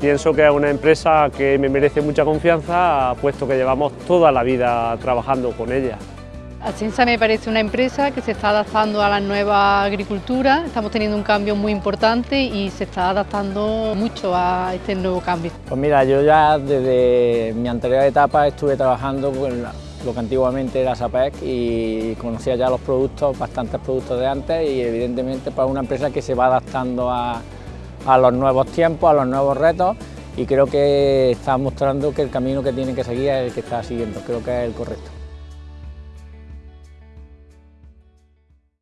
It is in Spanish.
Pienso que es una empresa que me merece mucha confianza, puesto que llevamos toda la vida trabajando con ella. Ascensa me parece una empresa que se está adaptando a la nueva agricultura, estamos teniendo un cambio muy importante y se está adaptando mucho a este nuevo cambio. Pues mira, yo ya desde mi anterior etapa estuve trabajando con lo que antiguamente era SAPEC y conocía ya los productos, bastantes productos de antes y evidentemente para pues, una empresa que se va adaptando a, a los nuevos tiempos, a los nuevos retos y creo que está mostrando que el camino que tiene que seguir es el que está siguiendo, creo que es el correcto.